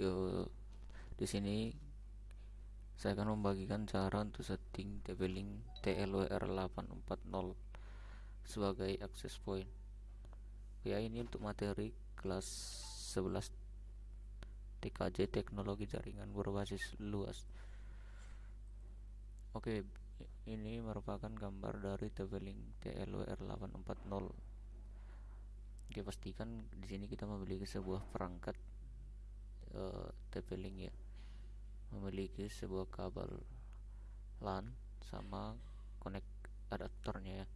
ke di sini saya akan membagikan cara untuk setting TP-Link TLWR840 sebagai access point. Ya ini untuk materi kelas 11 TKJ teknologi jaringan berbasis luas. Oke ini merupakan gambar dari TP-Link TLWR840 oke pastikan di sini kita memiliki sebuah perangkat uh, TP-Link ya memiliki sebuah kabel LAN sama connect adaptornya ya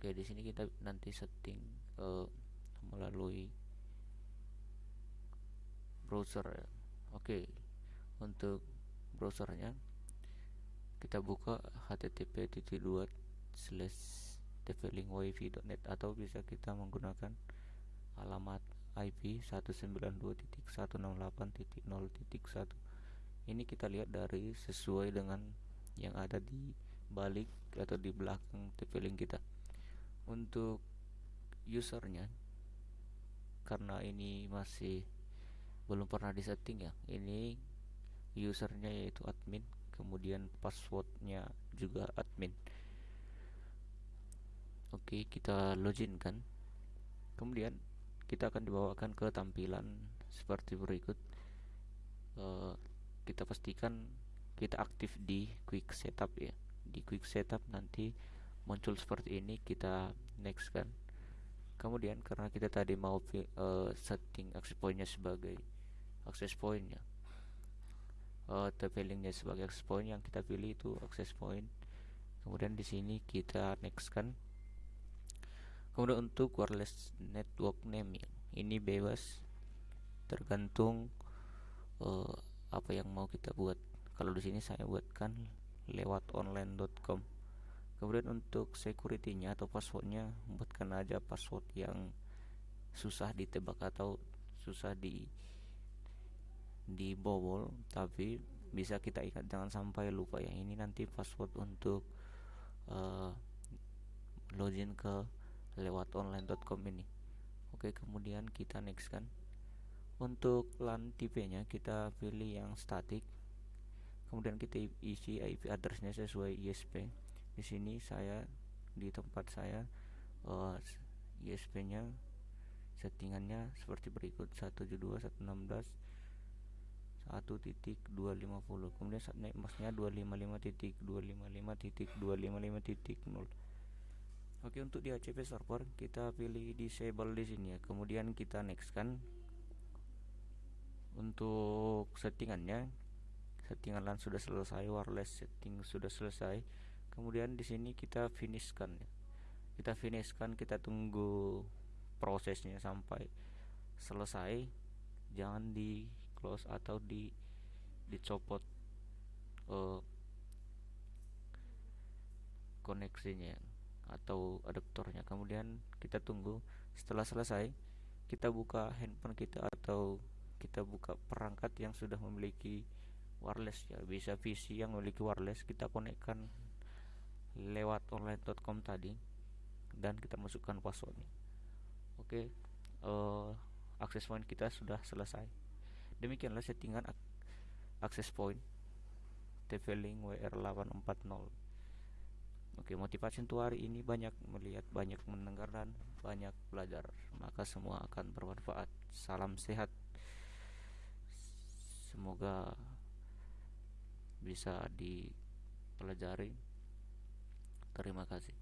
Oke, di sini kita nanti setting uh, melalui browser ya. Oke, untuk browsernya kita buka http slash tvlinkwifi.net atau bisa kita menggunakan alamat IP 192.168.0.1 ini kita lihat dari sesuai dengan yang ada di balik atau di belakang TP-Link kita. Untuk usernya karena ini masih belum pernah disetting ya ini usernya yaitu admin kemudian passwordnya juga admin. Oke kita login kan. Kemudian kita akan dibawakan ke tampilan seperti berikut. Uh, kita pastikan kita aktif di quick setup ya. Di quick setup nanti muncul seperti ini kita next kan. Kemudian karena kita tadi mau uh, setting access pointnya sebagai access pointnya uh, sebagai access point yang kita pilih itu access point. Kemudian di sini kita next kan kemudian untuk wireless network name ya, ini bebas tergantung uh, apa yang mau kita buat. Kalau di sini saya buatkan lewat online.com kemudian untuk security-nya atau passwordnya buatkan aja password yang susah ditebak atau susah di dibobol tapi bisa kita ingat. Jangan sampai lupa ya ini nanti password untuk uh, login ke lewat online.com ini. Oke kemudian kita next kan. Untuk LAN tipenya kita pilih yang static. Kemudian kita isi IP addressnya sesuai ISP di sini saya di tempat saya uh, eh, ISP nya settingannya seperti berikut. 172.116 1.250 kemudian saat naik masnya 255.255.255.0 Oke untuk di HCP server kita pilih disable di sini ya. Kemudian kita next kan untuk settingannya. Settingan LAN sudah selesai wireless setting sudah selesai. Kemudian di sini kita finishkan ya. kita finishkan kita tunggu prosesnya sampai selesai. Jangan di close atau di dicopot uh, koneksinya atau adaptornya. Kemudian kita tunggu setelah selesai kita buka handphone kita atau kita buka perangkat yang sudah memiliki wireless ya. Bisa PC yang memiliki wireless kita konekkan lewat online.com tadi dan kita masukkan passwordnya. Oke okay, uh, eh, akses point kita sudah selesai. Demikianlah settingan ak akses point TP-Link WR840 Oke, motivasi untuk hari ini banyak melihat, banyak mendengar dan banyak belajar. Maka semua akan bermanfaat. Salam sehat. Semoga bisa dipelajari Terima kasih.